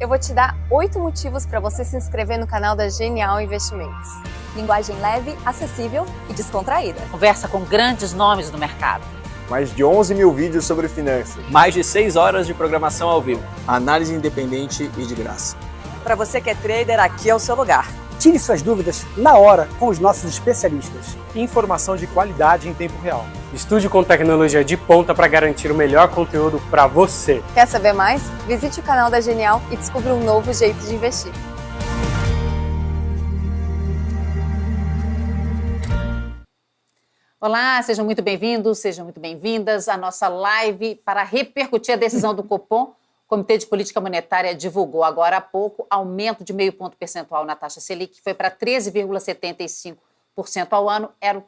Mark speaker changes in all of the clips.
Speaker 1: eu vou te dar oito motivos para você se inscrever no canal da Genial Investimentos.
Speaker 2: Linguagem leve, acessível e descontraída.
Speaker 3: Conversa com grandes nomes do mercado.
Speaker 4: Mais de 11 mil vídeos sobre finanças.
Speaker 5: Mais de 6 horas de programação ao vivo.
Speaker 6: Análise independente e de graça.
Speaker 2: Para você que é trader, aqui é o seu lugar.
Speaker 7: Tire suas dúvidas na hora com os nossos especialistas.
Speaker 8: Informação de qualidade em tempo real. Estude com tecnologia de ponta para garantir o melhor conteúdo para você.
Speaker 1: Quer saber mais? Visite o canal da Genial e descubra um novo jeito de investir.
Speaker 3: Olá, sejam muito bem-vindos, sejam muito bem-vindas à nossa live para repercutir a decisão do Copom o Comitê de Política Monetária divulgou agora há pouco aumento de meio ponto percentual na taxa Selic, que foi para 13,75% ao ano, era,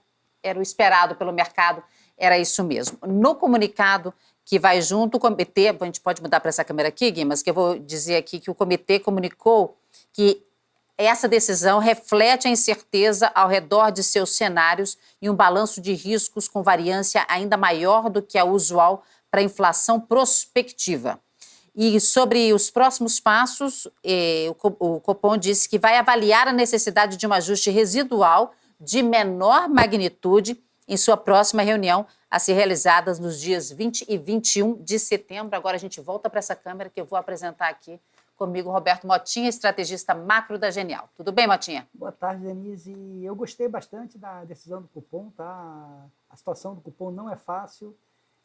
Speaker 3: era o esperado pelo mercado, era isso mesmo. No comunicado que vai junto, o comitê, a gente pode mudar para essa câmera aqui, Gui, mas que eu vou dizer aqui que o comitê comunicou que essa decisão reflete a incerteza ao redor de seus cenários e um balanço de riscos com variância ainda maior do que a usual para a inflação prospectiva. E sobre os próximos passos, eh, o Copom disse que vai avaliar a necessidade de um ajuste residual de menor magnitude em sua próxima reunião a ser realizada nos dias 20 e 21 de setembro. Agora a gente volta para essa câmera que eu vou apresentar aqui comigo Roberto Motinha, estrategista macro da Genial. Tudo bem, Motinha?
Speaker 7: Boa tarde, Denise. Eu gostei bastante da decisão do cupom, tá? A situação do cupom não é fácil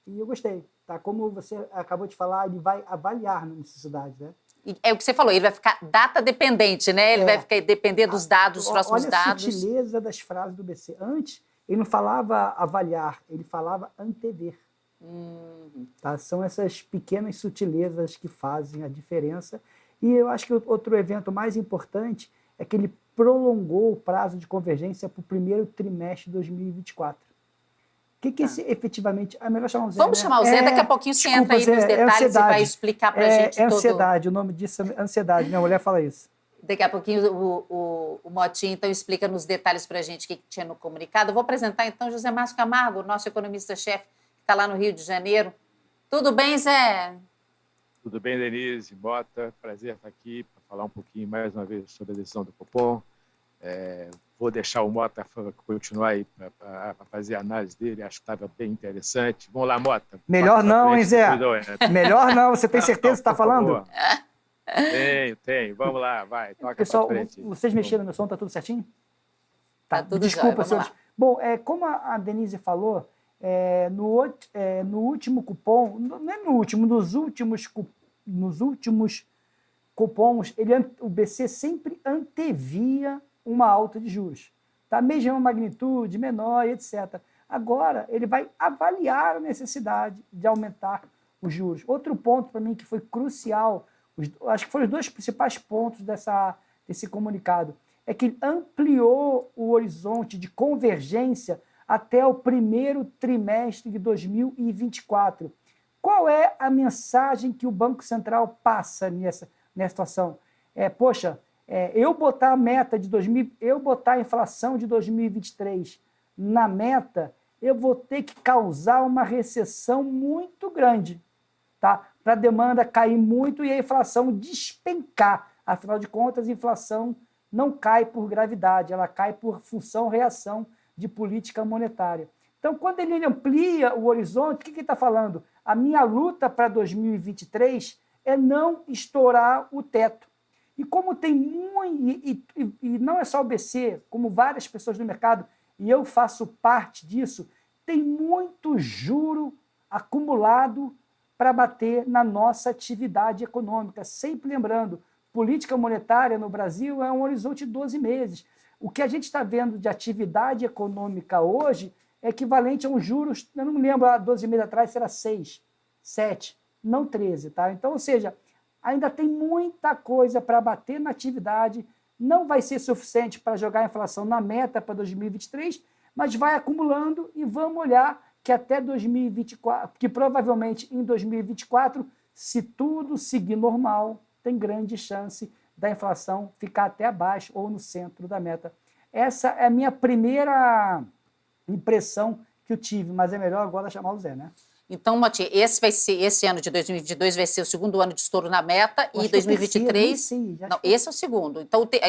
Speaker 7: e eu gostei. Tá? Como você acabou de falar, ele vai avaliar na necessidade, né?
Speaker 3: É o que você falou, ele vai ficar data dependente, né? Ele é. vai ficar depender dos dados, dos próximos
Speaker 7: Olha
Speaker 3: dados.
Speaker 7: Olha a sutileza das frases do BC. Antes, ele não falava avaliar, ele falava antever. Uhum. Tá? São essas pequenas sutilezas que fazem a diferença. E eu acho que outro evento mais importante é que ele prolongou o prazo de convergência para o primeiro trimestre de 2024. O que, que esse, ah. efetivamente. É melhor chamar o Zé.
Speaker 3: Vamos
Speaker 7: né?
Speaker 3: chamar o Zé, é, daqui a pouquinho você desculpa, entra aí Zé, nos detalhes é e vai explicar para a
Speaker 7: é,
Speaker 3: gente.
Speaker 7: É ansiedade, todo... o nome disso é ansiedade. Minha mulher fala isso.
Speaker 3: Daqui a pouquinho o, o, o Motinho então explica nos detalhes para a gente o que, que tinha no comunicado. Eu vou apresentar então José Márcio Camargo, nosso economista-chefe, que está lá no Rio de Janeiro. Tudo bem, Zé?
Speaker 9: Tudo bem, Denise, Bota. Prazer estar aqui para falar um pouquinho mais uma vez sobre a decisão do Copom. É, vou deixar o Mota continuar aí para fazer a análise dele, acho que estava bem interessante. Vamos lá, Mota.
Speaker 7: Melhor não, hein, Zé? Melhor não, você tem certeza que está falando?
Speaker 9: Tenho, tenho. Vamos lá, vai. Toca
Speaker 7: Pessoal, vocês mexeram no meu som, está tudo certinho? Tá, tá tudo Desculpa, senhores. Bom, é, como a Denise falou, é, no, é, no último cupom, não é no último, nos últimos, nos últimos cupons, ele, o BC sempre antevia uma alta de juros. Tá? Mesma magnitude, menor, etc. Agora, ele vai avaliar a necessidade de aumentar os juros. Outro ponto para mim que foi crucial, os, acho que foram os dois principais pontos dessa, desse comunicado, é que ampliou o horizonte de convergência até o primeiro trimestre de 2024. Qual é a mensagem que o Banco Central passa nessa, nessa situação? É, poxa, é, eu botar a meta de 2000, eu botar a inflação de 2023 na meta, eu vou ter que causar uma recessão muito grande, tá? Para a demanda cair muito e a inflação despencar. Afinal de contas, a inflação não cai por gravidade, ela cai por função-reação de política monetária. Então, quando ele amplia o horizonte, o que ele está falando? A minha luta para 2023 é não estourar o teto. E como tem muito, e, e, e, não é só o BC, como várias pessoas no mercado, e eu faço parte disso, tem muito juro acumulado para bater na nossa atividade econômica. Sempre lembrando, política monetária no Brasil é um horizonte de 12 meses. O que a gente está vendo de atividade econômica hoje é equivalente a um juros, eu não me lembro, há 12 meses atrás, era 6, 7, não 13. Tá? Então, ou seja, ainda tem muita coisa para bater na atividade, não vai ser suficiente para jogar a inflação na meta para 2023, mas vai acumulando e vamos olhar que até 2024, que provavelmente em 2024, se tudo seguir normal, tem grande chance da inflação ficar até abaixo ou no centro da meta. Essa é a minha primeira impressão que eu tive, mas é melhor agora chamar o Zé, né?
Speaker 3: Então, Moti, esse vai ser esse ano de 2022 vai ser o segundo ano de estouro na meta e 2023
Speaker 7: sim,
Speaker 3: não, esse é o segundo. Então, o te,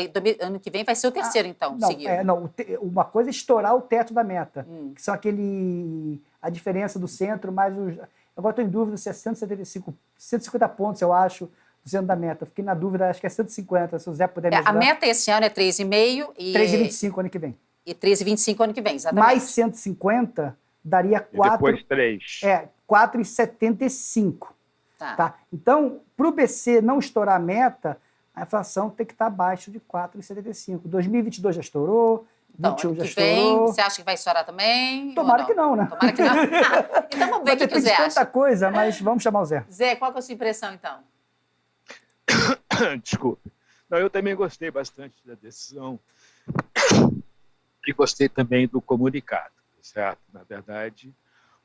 Speaker 3: ano que vem vai ser o terceiro, ah, então,
Speaker 7: não,
Speaker 3: seguido.
Speaker 7: É, não, uma coisa é estourar o teto da meta, hum. que são aquele a diferença do centro mais os Agora estou em dúvida se é 175, 150 pontos, eu acho, do centro da meta. Fiquei na dúvida, acho que é 150, se o Zé puder me ajudar.
Speaker 3: É, a meta esse ano é 3,5
Speaker 7: e... 3,25 ano que vem.
Speaker 3: E 13,25 ano que vem, exatamente.
Speaker 7: Mais 150 daria 4...
Speaker 9: E depois 3.
Speaker 7: É, 4,75. Tá. tá. Então, para o BC não estourar a meta, a inflação tem que estar abaixo de 4,75. 2022 já estourou,
Speaker 3: então, 21 já vem, você acha que vai estourar também?
Speaker 7: Tomara que não, né?
Speaker 3: Tomara que não. então vamos ver o que, que o Zé acha.
Speaker 7: tanta coisa, mas vamos chamar o Zé.
Speaker 3: Zé, qual é a sua impressão, então?
Speaker 9: Desculpe. Não, eu também gostei bastante da decisão e gostei também do comunicado, certo? Na verdade,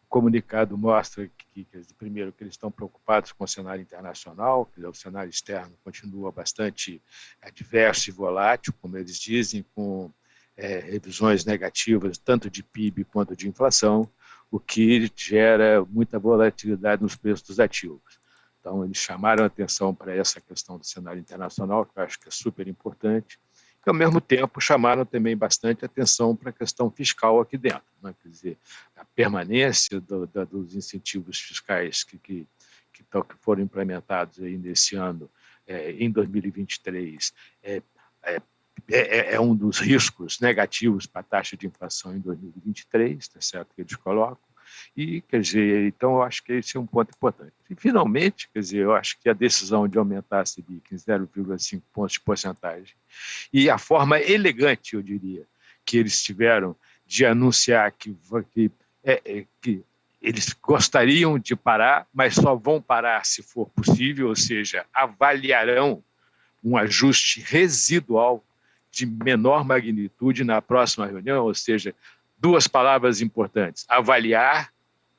Speaker 9: o comunicado mostra que, que, primeiro, que eles estão preocupados com o cenário internacional, que o cenário externo continua bastante adverso e volátil, como eles dizem, com é, revisões negativas, tanto de PIB quanto de inflação, o que gera muita volatilidade nos preços dos ativos. Então, eles chamaram atenção para essa questão do cenário internacional, que eu acho que é super importante, e, ao mesmo tempo, chamaram também bastante atenção para a questão fiscal aqui dentro. Né? Quer dizer, a permanência do, da, dos incentivos fiscais que, que, que, que, foram implementados aí nesse ano, é, em 2023, é, é, é, é, é, um dos riscos negativos para a taxa de inflação em 2023, tá certo que eles colocam. E, quer dizer, então eu acho que esse é um ponto importante. E, finalmente, quer dizer, eu acho que a decisão de aumentar a Selic em 0,5 pontos de porcentagem e a forma elegante, eu diria, que eles tiveram de anunciar que, que, é, é, que eles gostariam de parar, mas só vão parar se for possível, ou seja, avaliarão um ajuste residual de menor magnitude na próxima reunião, ou seja, duas palavras importantes: avaliar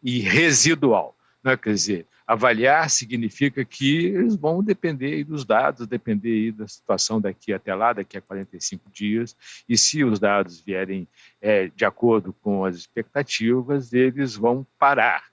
Speaker 9: e residual. Né? Quer dizer, avaliar significa que eles vão depender dos dados, depender da situação daqui até lá, daqui a 45 dias, e se os dados vierem é, de acordo com as expectativas, eles vão parar.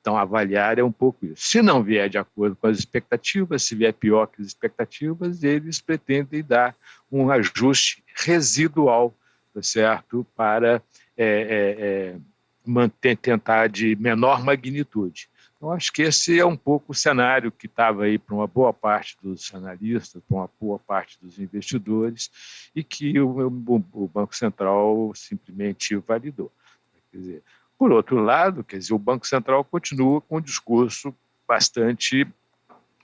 Speaker 9: Então, avaliar é um pouco isso. Se não vier de acordo com as expectativas, se vier pior que as expectativas, eles pretendem dar um ajuste residual, tá certo, para é, é, é, manter, tentar de menor magnitude. Então, acho que esse é um pouco o cenário que estava aí para uma boa parte dos analistas, para uma boa parte dos investidores, e que o, o, Banco Central simplesmente validou. Quer dizer, por outro lado, quer dizer, o Banco Central continua com um discurso bastante,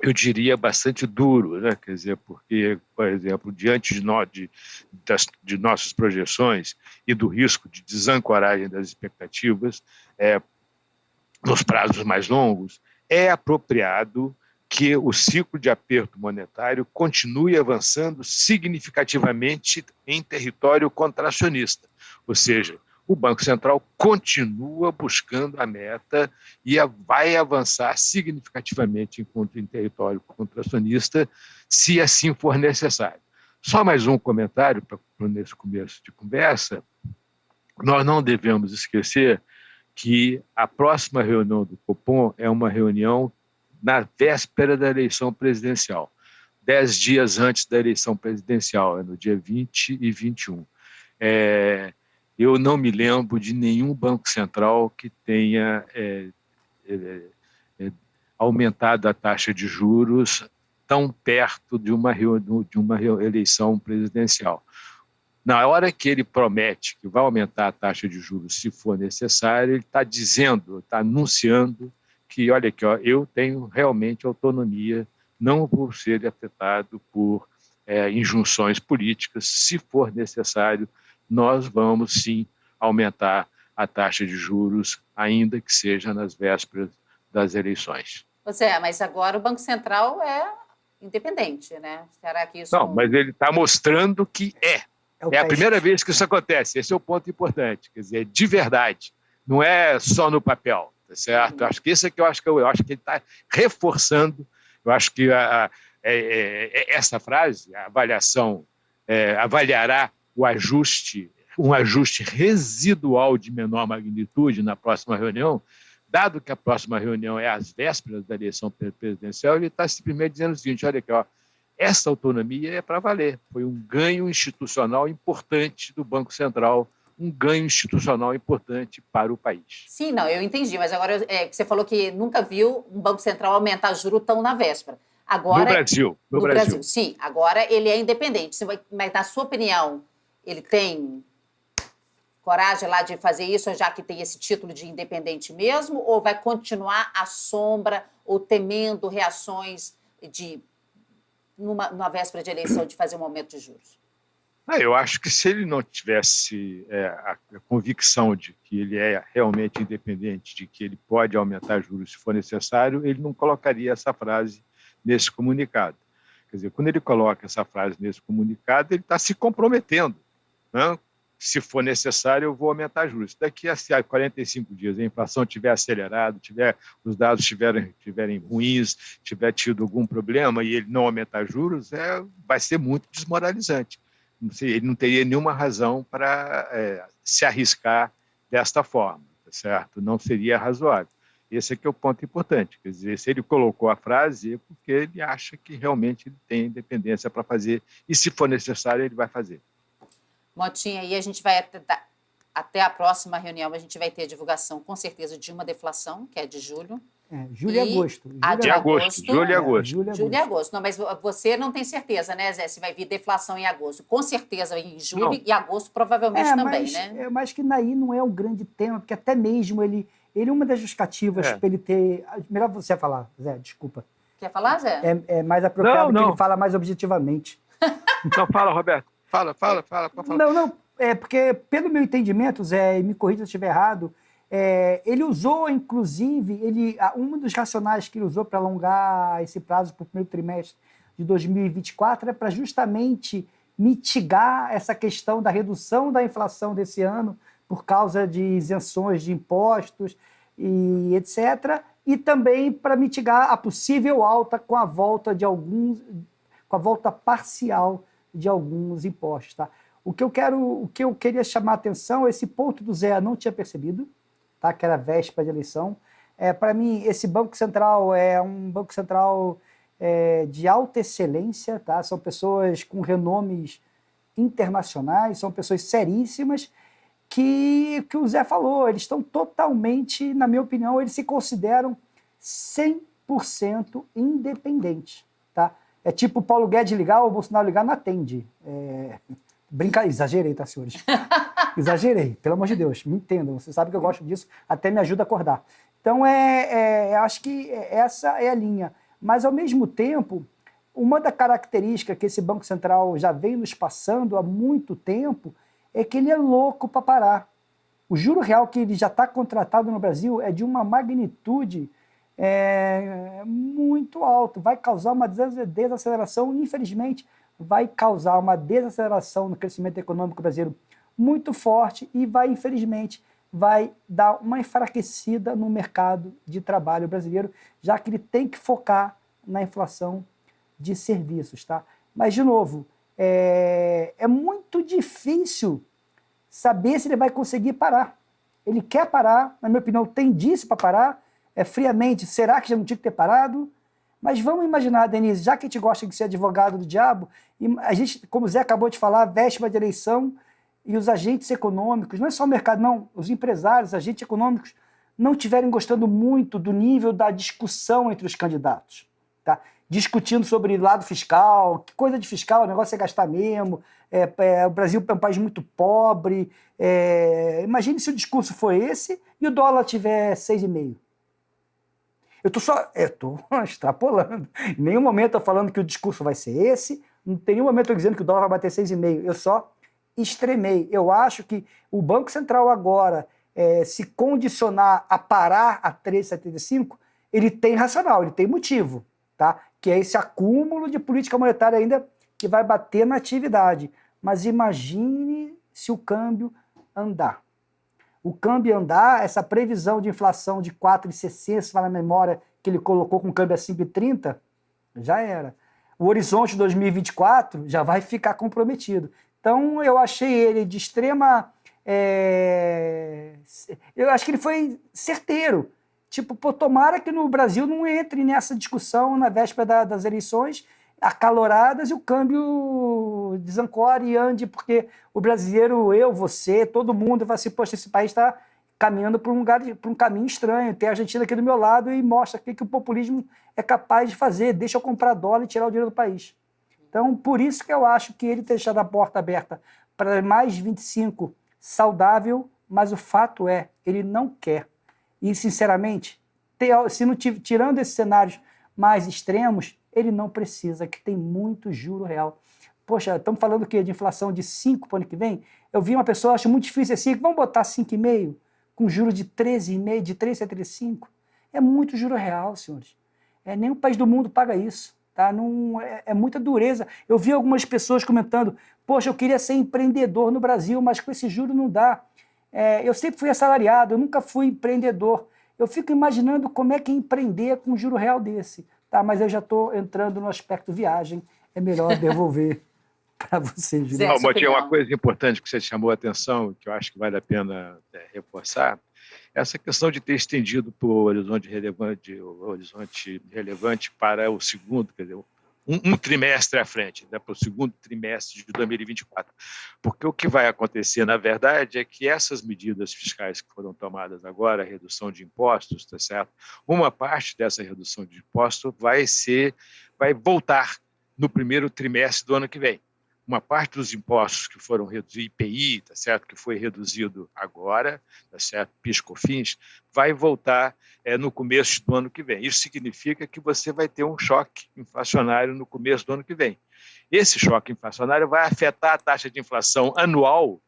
Speaker 9: eu diria, bastante duro, né? quer dizer, porque, por exemplo, diante de, no, de, das, de nossas projeções e do risco de desancoragem das expectativas é, nos prazos mais longos, é apropriado que o ciclo de aperto monetário continue avançando significativamente em território contracionista, ou seja, o Banco Central continua buscando a meta e vai avançar significativamente em, território contracionista, se assim for necessário. Só mais um comentário para nesse começo de conversa. Nós não devemos esquecer que a próxima reunião do Copom é uma reunião na véspera da eleição presidencial, dez dias antes da eleição presidencial, é no dia 20 e 21. É, eu não me lembro de nenhum banco central que tenha é, é, é, aumentado a taxa de juros tão perto de uma, de uma eleição presidencial. Na hora que ele promete que vai aumentar a taxa de juros se for necessário, ele está dizendo, está anunciando que, olha aqui, ó, eu tenho realmente autonomia, não vou ser afetado por é, injunções políticas, se for necessário, nós vamos sim aumentar a taxa de juros, ainda que seja nas vésperas das eleições.
Speaker 3: Zé, mas agora o Banco Central é independente, né? Será que isso...
Speaker 9: Não, mas ele está mostrando que é. É, é a primeira vez que isso acontece. Esse é o ponto importante. Quer dizer, de verdade. Não é só no papel, tá certo? Acho que isso é que eu acho que eu, eu acho que ele está reforçando. Eu acho que a, a, é, é, é essa frase, a avaliação, é, avaliará o ajuste, um ajuste residual de menor magnitude na próxima reunião, dado que a próxima reunião é às vésperas da eleição presidencial, ele está simplesmente dizendo o seguinte: olha aqui, ó, essa autonomia é para valer. Foi um ganho institucional importante do Banco Central, um ganho institucional importante para o país.
Speaker 3: Sim, não, eu entendi, mas agora é, você falou que nunca viu um Banco Central aumentar juro tão na véspera. Agora,
Speaker 9: no Brasil. No,
Speaker 3: no Brasil. Brasil. sim. Agora ele é independente. Mas, na sua opinião, ele tem coragem lá de fazer isso, já que tem esse título de independente mesmo? Ou vai continuar à sombra ou temendo reações de numa, numa véspera de eleição de fazer um aumento de juros?
Speaker 9: Ah, eu acho que se ele não tivesse é, a, convicção de que ele é realmente independente, de que ele pode aumentar juros se for necessário, ele não colocaria essa frase nesse comunicado. Quer dizer, quando ele coloca essa frase nesse comunicado, ele está se comprometendo. Né? Se for necessário, eu vou aumentar juros. Daqui a 45 dias, a inflação tiver acelerado, tiver, os dados estiverem tiverem ruins, tiver tido algum problema e ele não aumentar juros, é, vai ser muito desmoralizante ele não teria nenhuma razão para é, se arriscar desta forma, tá certo? Não seria razoável. Esse é é o ponto importante. Quer dizer, se ele colocou a frase, é porque ele acha que realmente ele tem independência para fazer, e se for necessário, ele vai fazer.
Speaker 3: Motinha, e a gente vai até, até a próxima reunião, a gente vai ter a divulgação, com certeza, de uma deflação, que é de julho,
Speaker 7: é, julho e agosto. Julho
Speaker 3: a de agosto.
Speaker 9: Julho e
Speaker 3: é,
Speaker 9: agosto.
Speaker 3: julho, julho e agosto. Não, mas você não tem certeza, né, Zé, se vai vir deflação em agosto. Com certeza em julho não. e agosto provavelmente é, também,
Speaker 7: mas,
Speaker 3: né?
Speaker 7: É, mas que daí não é o grande tema, porque até mesmo ele... Ele, uma das justificativas é. para ele ter... Melhor você falar, Zé, desculpa.
Speaker 3: Quer falar, Zé?
Speaker 7: É, é mais apropriado não, que ele fala mais objetivamente.
Speaker 9: Então fala, Roberto. Fala, fala, fala. fala.
Speaker 7: Não, não. É porque, pelo meu entendimento, Zé, e me corrija se eu estiver errado, é, ele usou, inclusive, ele, um dos racionais que ele usou para alongar esse prazo para o primeiro trimestre de 2024 é para justamente mitigar essa questão da redução da inflação desse ano por causa de isenções de impostos e etc. E também para mitigar a possível alta com a volta de alguns, com a volta parcial de alguns impostos. Tá? O que eu quero, o que eu queria chamar a atenção, esse ponto do Zé não tinha percebido, tá? que era véspera de eleição. É, Para mim, esse Banco Central é um Banco Central é, de alta excelência, tá? são pessoas com renomes internacionais, são pessoas seríssimas, que, que o Zé falou, eles estão totalmente, na minha opinião, eles se consideram 100% independentes. Tá? É tipo o Paulo Guedes ligar ou o Bolsonaro ligar, não atende. É... Brinca... Exagerei, tá, senhores? Exagerei, pelo amor de Deus, me entendam. Você sabe que eu gosto disso, até me ajuda a acordar. Então, é, é, acho que essa é a linha. Mas, ao mesmo tempo, uma da características que esse Banco Central já vem nos passando há muito tempo é que ele é louco para parar. O juro real que ele já está contratado no Brasil é de uma magnitude é, muito alto, vai causar uma desaceleração, infelizmente, vai causar uma desaceleração no crescimento econômico brasileiro muito forte e vai, infelizmente, vai dar uma enfraquecida no mercado de trabalho brasileiro, já que ele tem que focar na inflação de serviços. Tá? Mas, de novo, é, é muito difícil saber se ele vai conseguir parar. Ele quer parar, na minha opinião, tem disso para parar, é, friamente, será que já não tinha que ter parado? Mas vamos imaginar, Denise, já que a gente gosta de ser advogado do diabo, a gente, como o Zé acabou de falar, véspera de eleição, e os agentes econômicos, não é só o mercado, não, os empresários, agentes econômicos, não estiverem gostando muito do nível da discussão entre os candidatos. Tá? Discutindo sobre lado fiscal, que coisa de fiscal, o negócio é gastar mesmo, é, é, o Brasil é um país muito pobre. É, imagine se o discurso for esse e o dólar tiver 6,5. Eu estou só. estou extrapolando. Em nenhum momento estou falando que o discurso vai ser esse, não tem nenhum momento eu dizendo que o dólar vai bater 6,5. Eu só extremei. Eu acho que o Banco Central agora é, se condicionar a parar a 3,75, ele tem racional, ele tem motivo, tá? que é esse acúmulo de política monetária ainda que vai bater na atividade. Mas imagine se o câmbio andar o câmbio andar, essa previsão de inflação de 4,60, se na memória que ele colocou com o câmbio a 5,30, já era. O horizonte 2024 já vai ficar comprometido. Então, eu achei ele de extrema... É... Eu acho que ele foi certeiro. Tipo, pô, tomara que no Brasil não entre nessa discussão na véspera da, das eleições acaloradas e o câmbio desancore e ande, porque o brasileiro, eu, você, todo mundo vai assim, poxa, esse país está caminhando por um, lugar, por um caminho estranho. Tem a Argentina aqui do meu lado e mostra o que, que o populismo é capaz de fazer. Deixa eu comprar dólar e tirar o dinheiro do país. Então, por isso que eu acho que ele deixar a porta aberta para mais 25 saudável, mas o fato é, ele não quer. E, sinceramente, se não, tirando esses cenários mais extremos, ele não precisa, que tem muito juro real. Poxa, estamos falando o quê? De inflação de 5 para o ano que vem? Eu vi uma pessoa, acho muito difícil assim, vamos botar 5,5 com juro de 13,5, de 3,75. É muito juro real, senhores. É, nenhum país do mundo paga isso. Tá? Não, é, é, muita dureza. Eu vi algumas pessoas comentando, poxa, eu queria ser empreendedor no Brasil, mas com esse juro não dá. É, eu sempre fui assalariado, eu nunca fui empreendedor. Eu fico imaginando como é que é empreender com um juro real desse. Tá, mas eu já estou entrando no aspecto viagem, é melhor devolver para você, Juliano.
Speaker 9: Não, Motinha, uma coisa importante que você chamou a atenção, que eu acho que vale a pena é, reforçar, é essa questão de ter estendido para o horizonte relevante, o horizonte relevante para o segundo, quer dizer, um, um trimestre à frente, né, para o segundo trimestre de 2024. Porque o que vai acontecer, na verdade, é que essas medidas fiscais que foram tomadas agora, a redução de impostos, tá certo? Uma parte dessa redução de imposto vai ser, vai voltar no primeiro trimestre do ano que vem uma parte dos impostos que foram reduzidos, IPI, tá certo, que foi reduzido agora, tá certo, PIS, COFINS, vai voltar é, no começo do ano que vem. Isso significa que você vai ter um choque inflacionário no começo do ano que vem. Esse choque inflacionário vai afetar a taxa de inflação anual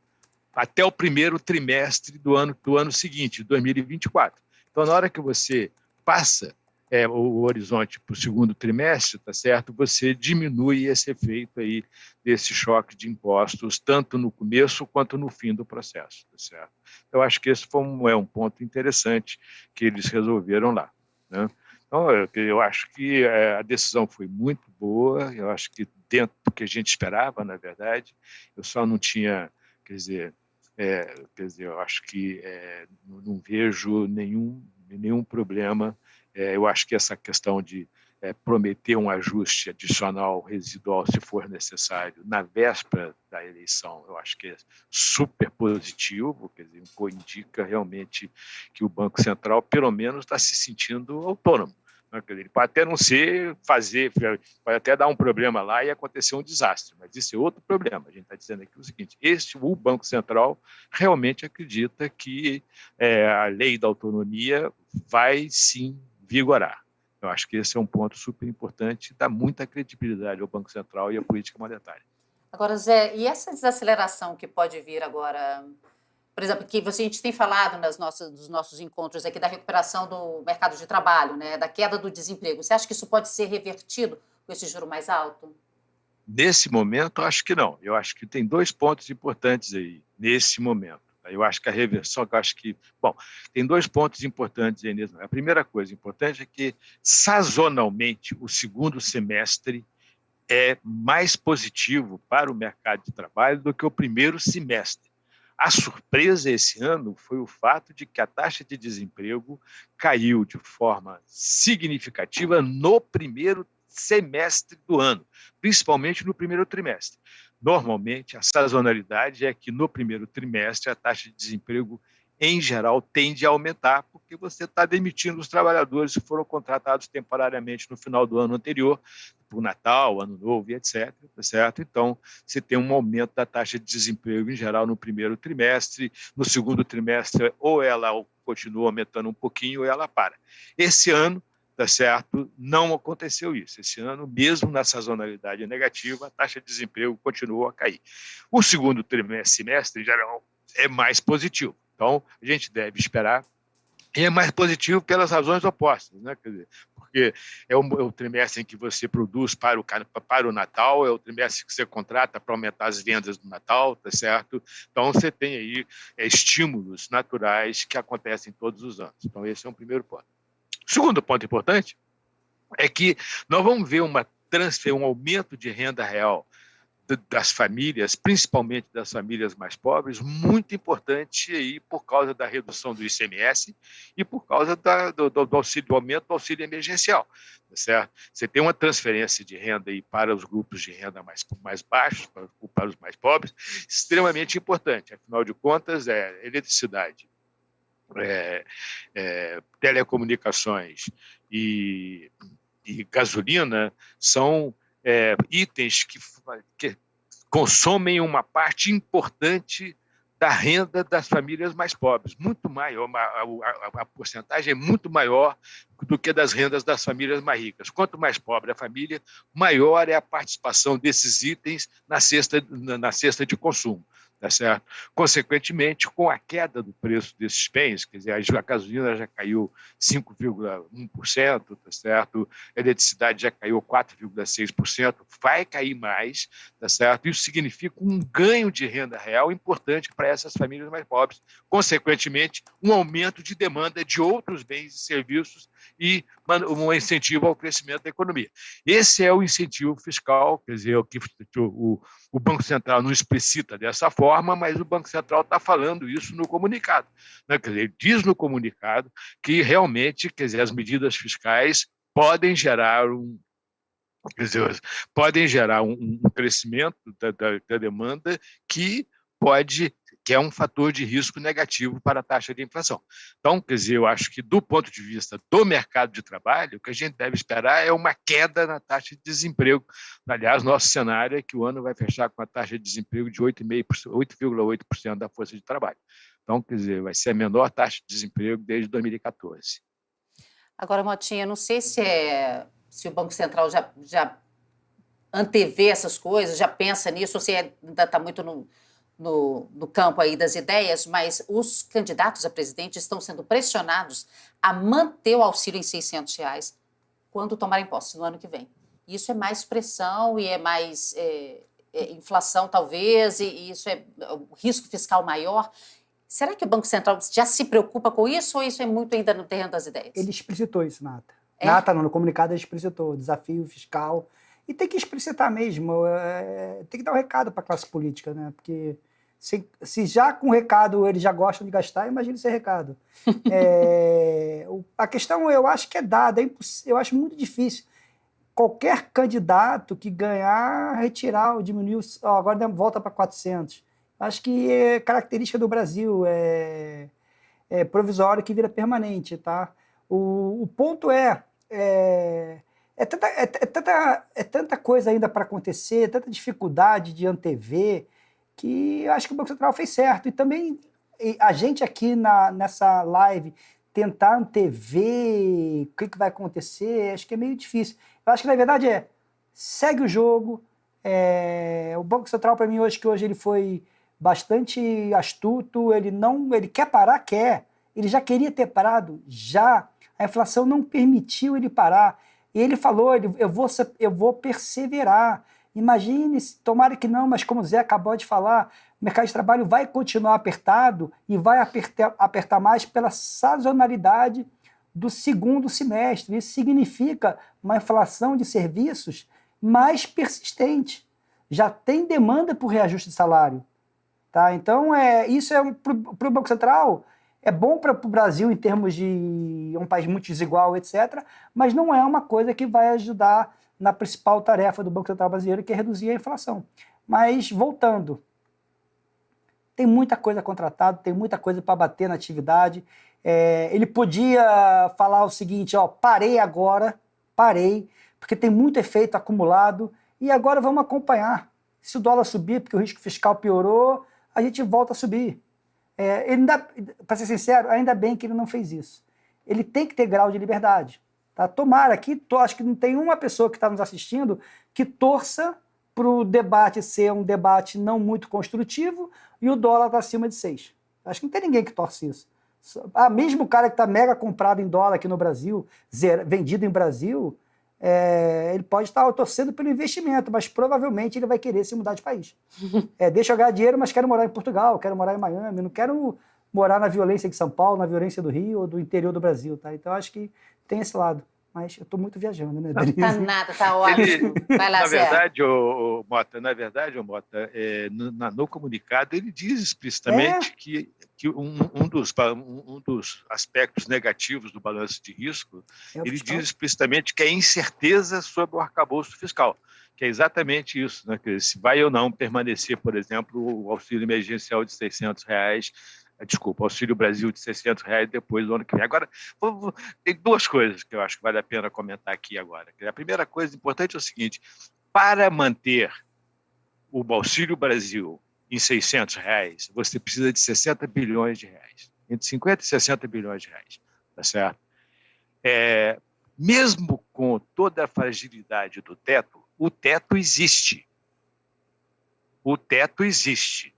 Speaker 9: até o primeiro trimestre do ano, do ano seguinte, 2024. Então, na hora que você passa é, o horizonte para o segundo trimestre, tá certo? Você diminui esse efeito aí desse choque de impostos, tanto no começo quanto no fim do processo, tá certo? Eu acho que esse foi um, é um ponto interessante que eles resolveram lá, né? Então, eu, eu acho que é, a decisão foi muito boa, eu acho que dentro do que a gente esperava, na verdade, eu só não tinha, quer dizer, é, quer dizer, eu acho que é, não, não vejo nenhum, nenhum problema eu acho que essa questão de é, prometer um ajuste adicional residual, se for necessário, na véspera da eleição, eu acho que é super positivo, quer dizer, indica realmente que o Banco Central, pelo menos, está se sentindo autônomo. Né? Ele pode até não ser, fazer, pode até dar um problema lá e acontecer um desastre, mas isso é outro problema. A gente está dizendo aqui o seguinte: este, o Banco Central realmente acredita que é, a lei da autonomia vai sim vigorar. Eu acho que esse é um ponto super importante, dá muita credibilidade ao Banco Central e à política monetária.
Speaker 3: Agora, Zé, e essa desaceleração que pode vir agora, por exemplo, que você, a gente tem falado nas nossas, nos nossos encontros aqui da recuperação do mercado de trabalho, né, da queda do desemprego, você acha que isso pode ser revertido com esse juro mais alto?
Speaker 9: Nesse momento, eu acho que não. Eu acho que tem dois pontos importantes aí, nesse momento. Eu acho que a reversão, eu acho que. Bom, tem dois pontos importantes aí nisso. A primeira coisa importante é que, sazonalmente, o segundo semestre é mais positivo para o mercado de trabalho do que o primeiro semestre. A surpresa esse ano foi o fato de que a taxa de desemprego caiu de forma significativa no primeiro semestre do ano, principalmente no primeiro trimestre. Normalmente, a sazonalidade é que no primeiro trimestre a taxa de desemprego, em geral, tende a aumentar, porque você está demitindo os trabalhadores que foram contratados temporariamente no final do ano anterior, por Natal, Ano Novo e etc. Tá certo? Então, você tem um aumento da taxa de desemprego, em geral, no primeiro trimestre. No segundo trimestre, ou ela continua aumentando um pouquinho, ou ela para. Esse ano, tá certo? Não aconteceu isso. Esse ano, mesmo na sazonalidade negativa, a taxa de desemprego continuou a cair. O segundo trimestre, em geral, é mais positivo. Então, a gente deve esperar e é mais positivo pelas razões opostas, né? Quer dizer, porque é o, é o, trimestre em que você produz para o, para o Natal, é o trimestre que você contrata para aumentar as vendas do Natal, tá certo? Então você tem aí é, estímulos naturais que acontecem todos os anos. Então esse é um primeiro ponto. Segundo ponto importante é que nós vamos ver uma transfer, um aumento de renda real das famílias, principalmente das famílias mais pobres, muito importante aí por causa da redução do ICMS e por causa da, do, do, auxílio, do aumento do auxílio emergencial, tá certo? Você tem uma transferência de renda aí para os grupos de renda mais, mais baixos, para, para os mais pobres, extremamente importante. Afinal de contas, é eletricidade, é, é, telecomunicações e, e gasolina são é, itens que, que consomem uma parte importante da renda das famílias mais pobres, muito maior, a, a, a, porcentagem é muito maior do que das rendas das famílias mais ricas. Quanto mais pobre a família, maior é a participação desses itens na cesta, na cesta de consumo tá certo? Consequentemente, com a queda do preço desses bens, quer dizer, a gasolina já caiu 5,1%, tá certo? A eletricidade já caiu 4,6%, vai cair mais, tá certo? Isso significa um ganho de renda real importante para essas famílias mais pobres. Consequentemente, um aumento de demanda de outros bens e serviços e um incentivo ao crescimento da economia. Esse é o incentivo fiscal, quer dizer, o que o, o Banco Central não explicita dessa forma, mas o Banco Central está falando isso no comunicado. Né? Quer dizer, diz no comunicado que realmente quer dizer, as medidas fiscais podem gerar um, dizer, podem gerar um, um crescimento da, da, da demanda que pode que é um fator de risco negativo para a taxa de inflação. Então, quer dizer, eu acho que do ponto de vista do mercado de trabalho, o que a gente deve esperar é uma queda na taxa de desemprego. Aliás, nosso cenário é que o ano vai fechar com a taxa de desemprego de 8,8% da força de trabalho. Então, quer dizer, vai ser a menor taxa de desemprego desde 2014.
Speaker 3: Agora, Motinha, não sei se, é, se o Banco Central já, já antevê essas coisas, já pensa nisso, ou se ainda está muito no no, no, campo aí das ideias, mas os candidatos a presidente estão sendo pressionados a manter o auxílio em 600 reais quando tomarem posse no ano que vem. Isso é mais pressão e é mais é, é, inflação, talvez, e, e isso é o risco fiscal maior. Será que o Banco Central já se preocupa com isso ou isso é muito ainda no terreno das ideias?
Speaker 7: Ele explicitou isso, Nata. É? Nata, no comunicado, ele explicitou desafio fiscal. E tem que explicitar mesmo, é, tem que dar um recado para a classe política, né? Porque se, se, já com recado eles já gostam de gastar, imagine sem recado. é, a questão eu acho que é dada, é eu acho muito difícil. Qualquer candidato que ganhar, retirar ou diminuir, agora volta para 400. Acho que é característica do Brasil, é, é provisório que vira permanente. Tá? O, o ponto é, é é tanta, é, é, tanta, é tanta coisa ainda para acontecer, tanta dificuldade de antever, que eu acho que o Banco Central fez certo. E também a gente aqui na, nessa live tentar antever o que, que vai acontecer, acho que é meio difícil. Eu acho que, na verdade, é segue o jogo. É, o Banco Central, para mim, hoje, que hoje ele foi bastante astuto, ele não, ele quer parar, quer. Ele já queria ter parado, já. A inflação não permitiu ele parar. E ele falou, ele, eu, vou, eu vou perseverar. Imagine, tomara que não, mas como o Zé acabou de falar, o mercado de trabalho vai continuar apertado e vai apertar, apertar mais pela sazonalidade do segundo semestre. Isso significa uma inflação de serviços mais persistente. Já tem demanda por reajuste de salário. Tá? Então, é, isso é para o Banco Central é bom para o Brasil em termos de um país muito desigual, etc., mas não é uma coisa que vai ajudar na principal tarefa do Banco Central Brasileiro, que é reduzir a inflação. Mas, voltando, tem muita coisa contratada, tem muita coisa para bater na atividade. É, ele podia falar o seguinte, ó, parei agora, parei, porque tem muito efeito acumulado, e agora vamos acompanhar. Se o dólar subir, porque o risco fiscal piorou, a gente volta a subir. É, para ser sincero, ainda bem que ele não fez isso. Ele tem que ter grau de liberdade. Tá? Tomara que, to, acho que não tem uma pessoa que está nos assistindo que torça para o debate ser um debate não muito construtivo e o dólar está acima de 6. Acho que não tem ninguém que torce isso. Ah, mesmo o cara que está mega comprado em dólar aqui no Brasil, zero, vendido em Brasil, é, ele pode estar torcendo pelo investimento, mas provavelmente ele vai querer se mudar de país. É, deixa eu ganhar dinheiro, mas quero morar em Portugal, quero morar em Miami, não quero morar na violência de São Paulo, na violência do Rio ou do interior do Brasil. Tá? Então acho que tem esse lado. mas eu estou muito viajando, né,
Speaker 3: Denise? Tá nada, tá ótimo. Vai lá,
Speaker 9: na verdade, o, o, Mota, na verdade, o Mota, é, no, no, comunicado ele diz explicitamente é? que, que um, um, dos, um, dos aspectos negativos do balanço de risco, é ele fiscal. diz explicitamente que é incerteza sobre o arcabouço fiscal que é exatamente isso, né? Que se vai ou não permanecer, por exemplo, o auxílio emergencial de 600 reais desculpa, Auxílio Brasil de 600 reais depois do ano que vem. Agora, vou, vou, tem duas coisas que eu acho que vale a pena comentar aqui agora. A primeira coisa importante é o seguinte, para manter o Auxílio Brasil em 600 reais, você precisa de 60 bilhões de reais, entre 50 e 60 bilhões de reais, tá certo? É, mesmo com toda a fragilidade do teto, o teto existe. O teto existe.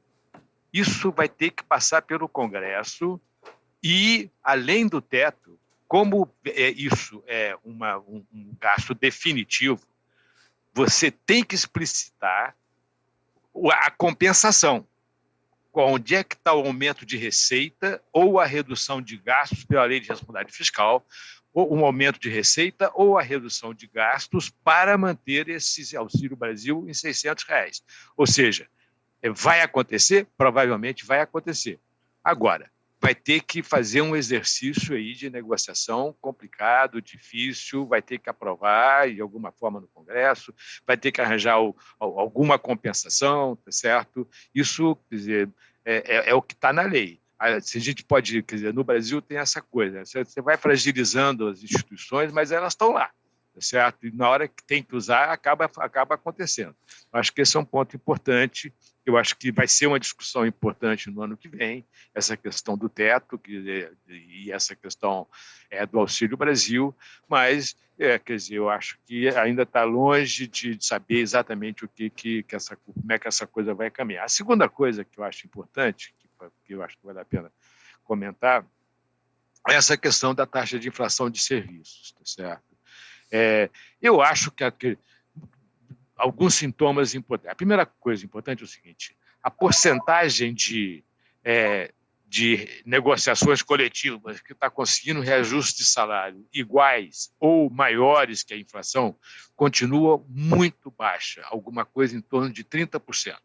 Speaker 9: Isso vai ter que passar pelo Congresso e, além do teto, como é, isso é uma, um, um gasto definitivo, você tem que explicitar a compensação. Onde é que está o aumento de receita ou a redução de gastos pela lei de responsabilidade fiscal, ou um aumento de receita ou a redução de gastos para manter esse Auxílio Brasil em 600 reais. Ou seja, Vai acontecer? Provavelmente vai acontecer. Agora, vai ter que fazer um exercício aí de negociação complicado, difícil, vai ter que aprovar de alguma forma no Congresso, vai ter que arranjar o, alguma compensação, tá certo? Isso, quer dizer, é, é, é o que está na lei. Se a gente pode, quer dizer, no Brasil tem essa coisa, você vai fragilizando as instituições, mas elas estão lá certo? E na hora que tem que usar, acaba, acaba acontecendo. Acho que esse é um ponto importante. Eu acho que vai ser uma discussão importante no ano que vem, essa questão do teto que, e essa questão é, do Auxílio Brasil, mas, é, quer dizer, eu acho que ainda está longe de, saber exatamente o que, que, que, essa, como é que essa coisa vai caminhar. A segunda coisa que eu acho importante, que, que eu acho que vale a pena comentar, é essa questão da taxa de inflação de serviços, tá certo? É, eu acho que, que alguns sintomas importantes. A primeira coisa importante é o seguinte: a porcentagem de, é, de negociações coletivas que está conseguindo reajuste de salário iguais ou maiores que a inflação continua muito baixa, alguma coisa em torno de 30%.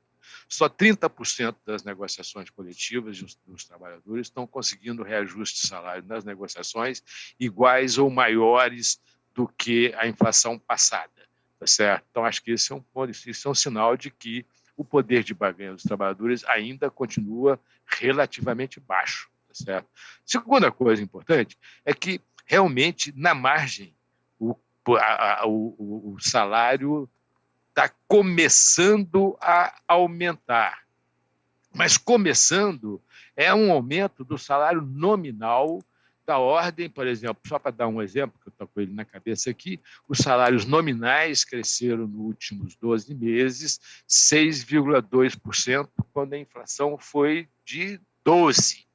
Speaker 9: Só 30% das negociações coletivas dos, dos, trabalhadores estão conseguindo reajuste de salário nas negociações iguais ou maiores do que a inflação passada. Tá certo? Então, acho que esse é um ponto, isso é um sinal de que o poder de barganha dos trabalhadores ainda continua relativamente baixo. Tá certo? Segunda coisa importante é que, realmente, na margem, o, a, a, o, o salário está começando a aumentar. Mas começando é um aumento do salário nominal da ordem, por exemplo, só para dar um exemplo, que eu estou com ele na cabeça aqui, os salários nominais cresceram nos últimos 12 meses 6,2%, quando a inflação foi de 12%,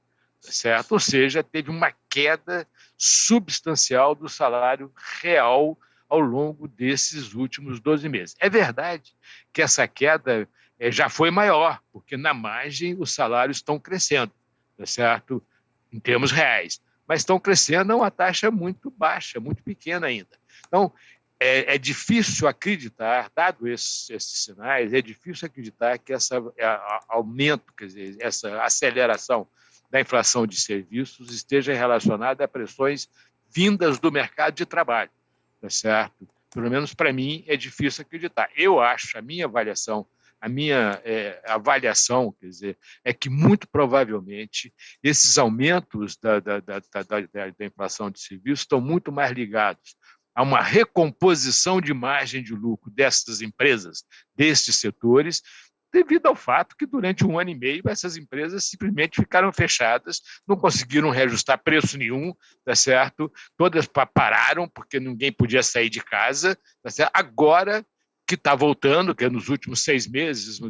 Speaker 9: tá certo? Ou seja, teve uma queda substancial do salário real ao longo desses últimos 12 meses. É verdade que essa queda eh, já foi maior, porque na margem os salários estão crescendo, tá certo? Em termos reais mas estão crescendo a uma taxa muito baixa, muito pequena ainda. Então, é, é difícil acreditar, dado esses, esses, sinais, é difícil acreditar que esse aumento, quer dizer, essa aceleração da inflação de serviços esteja relacionada a pressões vindas do mercado de trabalho, tá certo? Pelo menos para mim é difícil acreditar. Eu acho, a minha avaliação a minha é, avaliação, quer dizer, é que muito provavelmente esses aumentos da, da, da, da, inflação de serviços estão muito mais ligados a uma recomposição de margem de lucro dessas empresas, destes setores, devido ao fato que durante um ano e meio essas empresas simplesmente ficaram fechadas, não conseguiram reajustar preço nenhum, tá certo? Todas pararam porque ninguém podia sair de casa, tá certo? Agora que está voltando, que é nos últimos seis meses,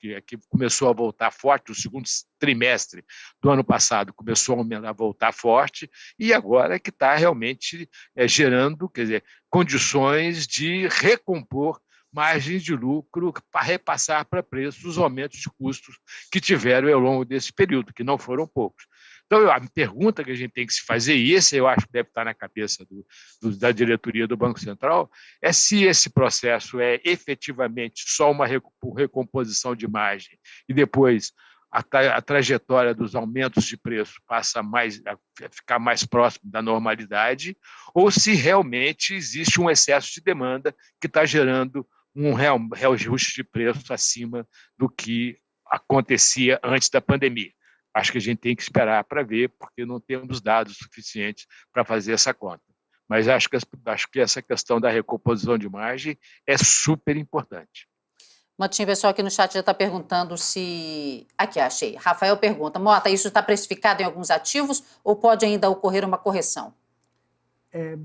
Speaker 9: que, é que começou a voltar forte, o segundo trimestre do ano passado começou a voltar forte, e agora é que está realmente é, gerando quer dizer, condições de recompor margens de lucro para repassar para preços os aumentos de custos que tiveram ao longo desse período, que não foram poucos. Então, a pergunta que a gente tem que se fazer, e esse eu acho que deve estar na cabeça do, do, da diretoria do Banco Central, é se esse processo é efetivamente só uma recomposição de margem e depois a, a, trajetória dos aumentos de preço passa mais, a ficar mais próximo da normalidade, ou se realmente existe um excesso de demanda que está gerando um reajuste de preço acima do que acontecia antes da pandemia. Acho que a gente tem que esperar para ver, porque não temos dados suficientes para fazer essa conta. Mas acho que, acho que essa questão da recomposição de margem é super importante.
Speaker 3: Motinho, pessoal aqui no chat já está perguntando se... Aqui, achei. Rafael pergunta, Mota, isso está precificado em alguns ativos ou pode ainda ocorrer uma correção?
Speaker 7: É,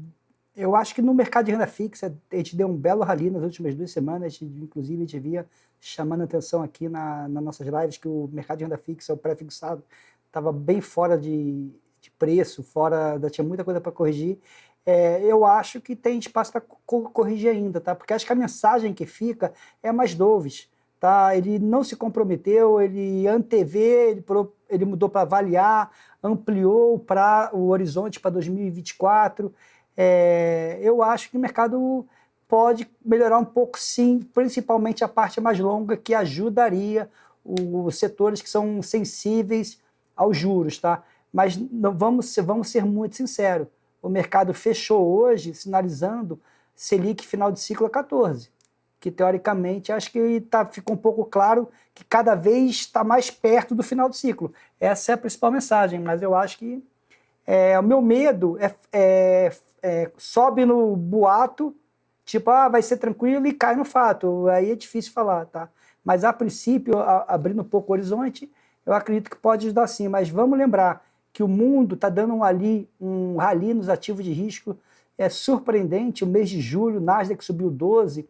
Speaker 7: eu acho que no mercado de renda fixa, a gente deu um belo rally nas últimas duas semanas, inclusive a gente via chamando atenção aqui na, nas nossas lives que o mercado de renda fixa, o pré-fixado, estava bem fora de, de preço, fora, tinha muita coisa para corrigir é, eu acho que tem espaço para corrigir ainda, tá? Porque acho que a mensagem que fica é mais doves, tá? Ele não se comprometeu, ele antevê, ele, ele mudou para avaliar, ampliou para o horizonte para 2024. É, eu acho que o mercado pode melhorar um pouco, sim, principalmente a parte mais longa, que ajudaria os setores que são sensíveis aos juros, tá? Mas não, vamos, vamos ser muito sinceros o mercado fechou hoje sinalizando Selic final de ciclo a 14, que teoricamente acho que tá, ficou um pouco claro que cada vez está mais perto do final do ciclo. Essa é a principal mensagem, mas eu acho que é, o meu medo é, é, é, sobe no boato, tipo, ah, vai ser tranquilo e cai no fato. Aí é difícil falar, tá? Mas a princípio, a, abrindo um pouco o horizonte, eu acredito que pode ajudar sim. Mas vamos lembrar, que o mundo está dando um, ali, um rally nos ativos de risco é surpreendente. O mês de julho, Nasdaq subiu 12,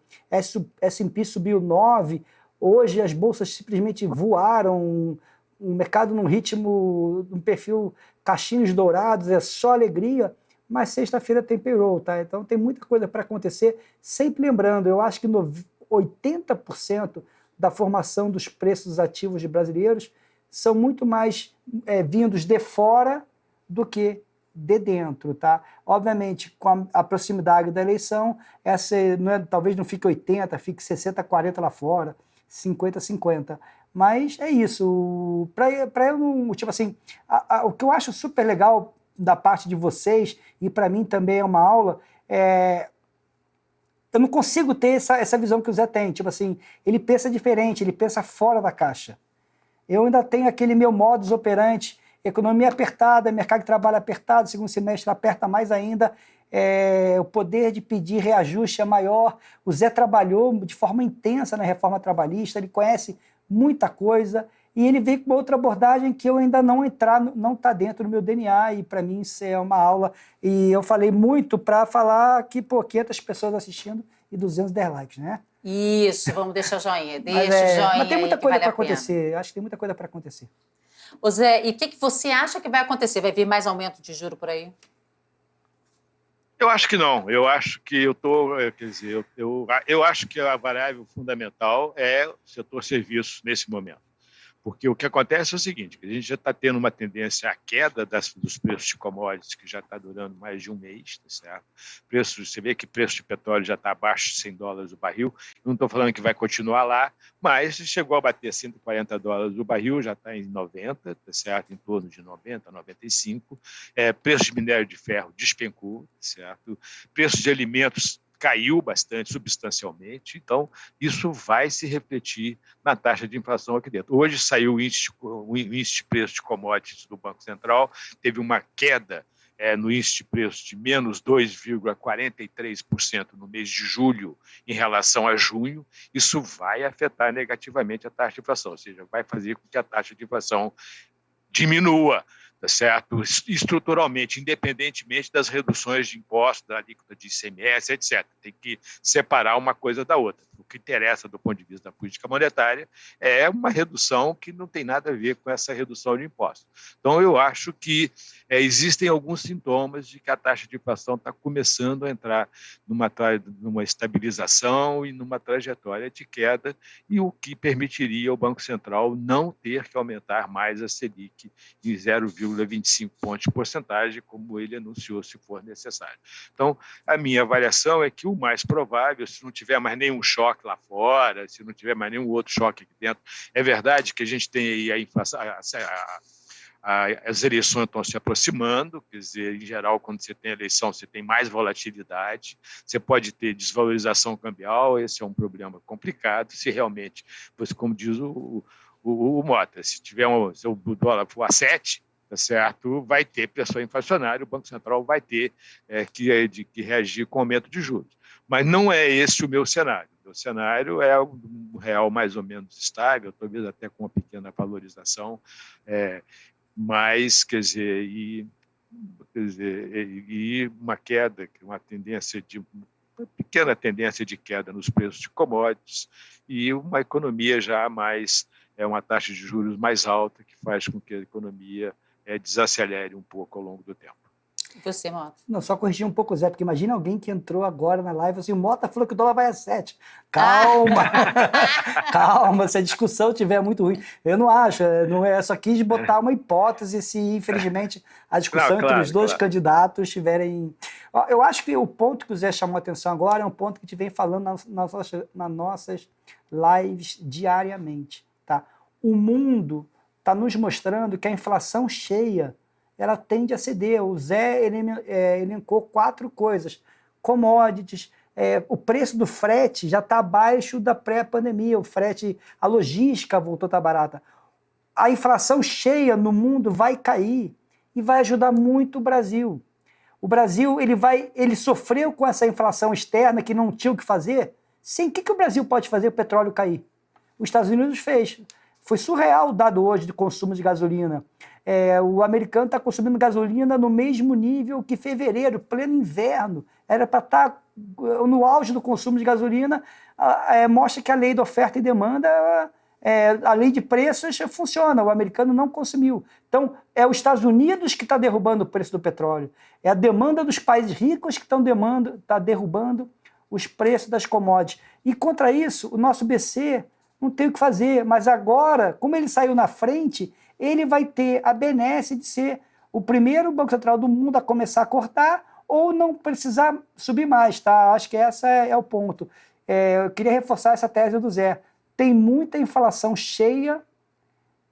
Speaker 7: S&P subiu 9. Hoje as bolsas simplesmente voaram, o mercado num ritmo, um perfil cachinhos dourados, é só alegria. Mas sexta-feira tem payroll, tá? Então tem muita coisa para acontecer. Sempre lembrando, eu acho que 80% da formação dos preços ativos de brasileiros são muito mais é, vindos de fora do que de dentro, tá? Obviamente, com a, a proximidade da eleição, essa não é, talvez não fique 80, fique 60, 40 lá fora, 50, 50. Mas é isso. Para eu não. Tipo assim, a, a, o que eu acho super legal da parte de vocês, e para mim também é uma aula, é. Eu não consigo ter essa, essa visão que o Zé tem. Tipo assim, ele pensa diferente, ele pensa fora da caixa. Eu ainda tenho aquele meu modus operandi, economia apertada, mercado de trabalho apertado, segundo semestre aperta mais ainda, é, o poder de pedir reajuste é maior. O Zé trabalhou de forma intensa na reforma trabalhista, ele conhece muita coisa e ele vem com outra abordagem que eu ainda não entrar, não está dentro do meu DNA e para mim isso é uma aula. E eu falei muito para falar que, pô, 500 pessoas assistindo e 200 likes, né?
Speaker 3: Isso, vamos deixar joinha. Deixa
Speaker 7: mas,
Speaker 3: é, joinha.
Speaker 7: Mas tem muita coisa vale para acontecer. Acho que tem muita coisa para acontecer.
Speaker 3: Ô Zé, e o que, que você acha que vai acontecer? Vai vir mais aumento de juro por aí?
Speaker 9: Eu acho que não. Eu acho que eu estou. Quer dizer, eu, eu, eu acho que a variável fundamental é o setor serviços nesse momento. Porque o que acontece é o seguinte, a gente já está tendo uma tendência à queda das, dos preços de commodities, que já está durando mais de um mês, tá certo? Preço, você vê que preço de petróleo já está abaixo de 100 dólares o barril, não estou falando que vai continuar lá, mas chegou a bater 140 dólares o barril, já está em 90, tá certo? Em torno de 90, 95. É, preço de minério de ferro despencou, tá certo? Preço de alimentos caiu bastante, substancialmente, então isso vai se refletir na taxa de inflação aqui dentro. Hoje saiu o índice, o índice de preço de commodities do Banco Central, teve uma queda é, no índice de preço de menos 2,43% no mês de julho em relação a junho, isso vai afetar negativamente a taxa de inflação, ou seja, vai fazer com que a taxa de inflação diminua tá certo? estruturalmente, independentemente das reduções de impostos, da alíquota de ICMS, etc. Tem que separar uma coisa da outra. O que interessa do ponto de vista da política monetária é uma redução que não tem nada a ver com essa redução de impostos. Então, eu acho que é, existem alguns sintomas de que a taxa de inflação está começando a entrar numa, numa estabilização e numa trajetória de queda, e o que permitiria ao Banco Central não ter que aumentar mais a Selic em 0,25 pontos porcentagem, como ele anunciou, se for necessário. Então, a minha avaliação é que o mais provável, se não tiver mais nenhum choque lá fora, se não tiver mais nenhum outro choque aqui dentro, é verdade que a gente tem aí a inflação, a, a, as eleições estão se aproximando, quer dizer, em geral, quando você tem eleição, você tem mais volatilidade, você pode ter desvalorização cambial, esse é um problema complicado, se realmente, como diz o, o, o Mota, se tiver um, se o dólar for a 7, tá certo? vai ter pressão inflacionária, o Banco Central vai ter é, que, é, de, que reagir com aumento de juros. Mas não é esse o meu cenário. O cenário é um real mais ou menos estável, talvez até com uma pequena valorização, é, mas, quer dizer, e, quer dizer, e uma queda, uma tendência de uma pequena tendência de queda nos preços de commodities e uma economia já mais é uma taxa de juros mais alta que faz com que a economia é, desacelere um pouco ao longo do tempo.
Speaker 3: Você, Mota?
Speaker 7: Não, só corrigir um pouco, Zé, porque imagina alguém que entrou agora na live assim, o Mota falou que o dólar vai a 7. Calma! Calma, se a discussão estiver muito ruim. Eu não acho, é, não é, só quis botar uma hipótese se, infelizmente, a discussão não, claro, entre os dois claro. candidatos estiverem... Eu acho que o ponto que o Zé chamou a atenção agora é um ponto que a gente vem falando nas, nas, nas nossas lives diariamente. Tá? O mundo está nos mostrando que a inflação cheia ela tende a ceder. O Zé é, elencou quatro coisas: commodities, é, o preço do frete já está abaixo da pré-pandemia, o frete, a logística voltou a estar tá barata. A inflação cheia no mundo vai cair e vai ajudar muito o Brasil. O Brasil ele vai, ele sofreu com essa inflação externa que não tinha o que fazer. Sem o que, que o Brasil pode fazer o petróleo cair? Os Estados Unidos fez. Foi surreal o dado hoje de consumo de gasolina. É, o americano está consumindo gasolina no mesmo nível que fevereiro, pleno inverno. Era para estar tá no auge do consumo de gasolina. É, mostra que a lei de oferta e demanda, é, a lei de preços funciona. O americano não consumiu. Então, é os Estados Unidos que está derrubando o preço do petróleo. É a demanda dos países ricos que estão tá derrubando os preços das commodities. E contra isso, o nosso BC não tem o que fazer. Mas agora, como ele saiu na frente, ele vai ter a benesse de ser o primeiro Banco Central do mundo a começar a cortar ou não precisar subir mais, tá? Acho que esse é, é o ponto. É, eu queria reforçar essa tese do Zé. Tem muita inflação cheia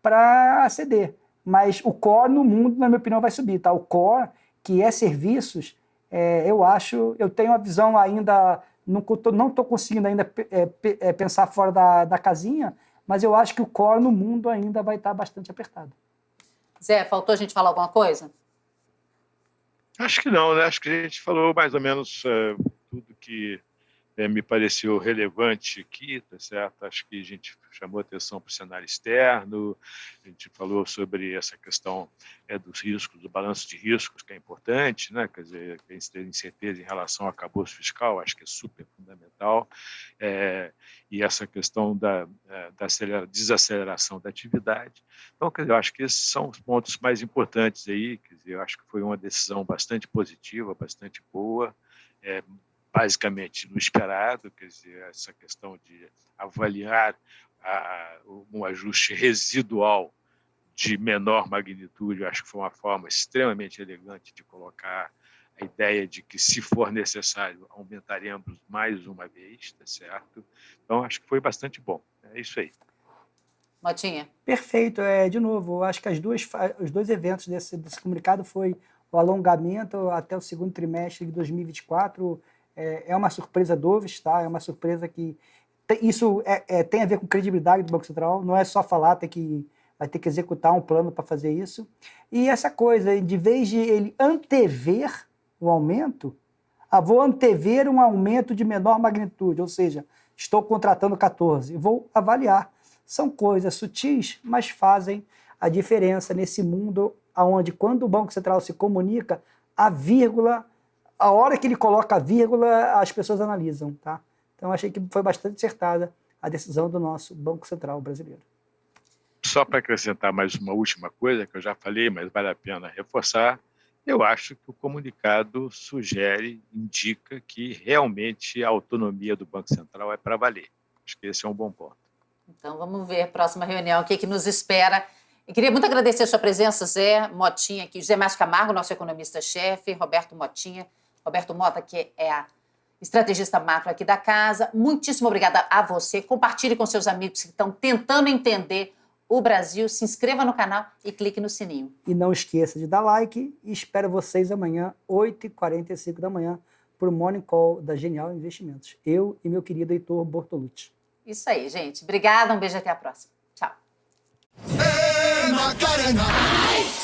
Speaker 7: para ceder, mas o core no mundo, na minha opinião, vai subir, tá? O core, que é serviços, é, eu acho, eu tenho uma visão ainda não estou não conseguindo ainda é, é, pensar fora da, da casinha, mas eu acho que o core no mundo ainda vai estar bastante apertado.
Speaker 3: Zé, faltou a gente falar alguma coisa?
Speaker 9: Acho que não, né? Acho que a gente falou mais ou menos uh, tudo que é, me pareceu relevante aqui, tá certo? Acho que a gente chamou atenção para o cenário externo, a gente falou sobre essa questão é, dos riscos, do balanço de riscos, que é importante, né? Quer dizer, a gente ter incerteza em relação ao acabouço fiscal, acho que é super fundamental, é, e essa questão da, é, da desaceleração da atividade. Então, quer dizer, eu acho que esses são os pontos mais importantes aí, quer dizer, eu acho que foi uma decisão bastante positiva, bastante boa, é, basicamente no esperado, quer dizer, essa questão de avaliar a, um ajuste residual de menor magnitude, eu acho que foi uma forma extremamente elegante de colocar a ideia de que, se for necessário, aumentaremos mais uma vez, tá certo? Então, acho que foi bastante bom. É isso aí.
Speaker 3: Motinha.
Speaker 7: Perfeito. É, de novo, acho que as duas, os dois eventos desse, desse comunicado foi o alongamento até o segundo trimestre de 2024 é, é uma surpresa do tá? É uma surpresa que isso é, é, tem a ver com credibilidade do Banco Central. Não é só falar, tem que vai ter que executar um plano para fazer isso. E essa coisa, de vez de ele antever o aumento, ah, vou antever um aumento de menor magnitude, ou seja, estou contratando 14, vou avaliar. São coisas sutis, mas fazem a diferença nesse mundo onde, quando o Banco Central se comunica, a vírgula a hora que ele coloca a vírgula, as pessoas analisam, tá? Então, achei que foi bastante acertada a decisão do nosso Banco Central brasileiro.
Speaker 9: Só para acrescentar mais uma última coisa, que eu já falei, mas vale a pena reforçar, eu acho que o comunicado sugere, indica que realmente a autonomia do Banco Central é para valer. Acho que esse é um bom ponto.
Speaker 3: Então vamos ver, próxima reunião, o que, que nos espera. Eu queria muito agradecer a sua presença, Zé Motinha, aqui, José Márcio Camargo, nosso economista-chefe, Roberto Motinha, Roberto Mota, que é a estrategista macro aqui da casa. Muitíssimo obrigada a você. Compartilhe com seus amigos que estão tentando entender o Brasil. Se inscreva no canal e clique no sininho.
Speaker 7: E não esqueça de dar like e espero vocês amanhã, 8h45 da manhã, para o Morning Call da Genial Investimentos. Eu e meu querido Heitor Bortolucci.
Speaker 3: Isso aí, gente. Obrigada, um beijo até a próxima. Tchau.
Speaker 10: Thank